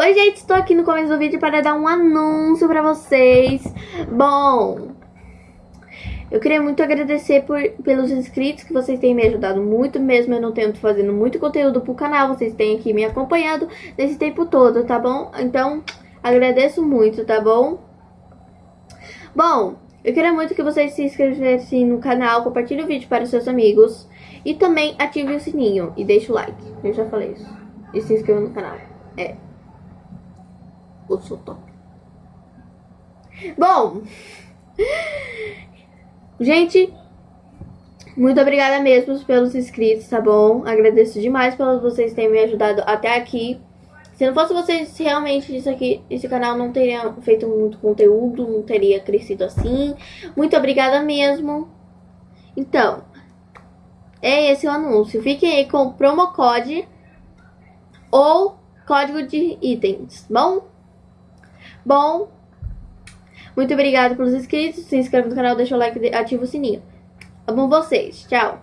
Oi, gente, estou aqui no começo do vídeo para dar um anúncio para vocês. Bom, eu queria muito agradecer por, pelos inscritos que vocês têm me ajudado muito mesmo. Eu não tenho fazendo muito conteúdo pro canal, vocês têm aqui me acompanhado nesse tempo todo, tá bom? Então, agradeço muito, tá bom? Bom, eu queria muito que vocês se inscrevessem no canal, compartilhem o vídeo para seus amigos e também ative o sininho e deixe o like. Eu já falei isso. E se inscreva no canal. É. Eu sou top. Bom. Gente, muito obrigada mesmo pelos inscritos, tá bom? Agradeço demais pelos vocês terem me ajudado até aqui. Se não fosse vocês, realmente isso aqui, esse canal não teria feito muito conteúdo, não teria crescido assim. Muito obrigada mesmo. Então, é esse o anúncio. Fiquem aí com o promo code ou código de itens, bom? Bom, muito obrigada pelos inscritos. Se inscreva no canal, deixa o like e ativa o sininho. Amo vocês. Tchau.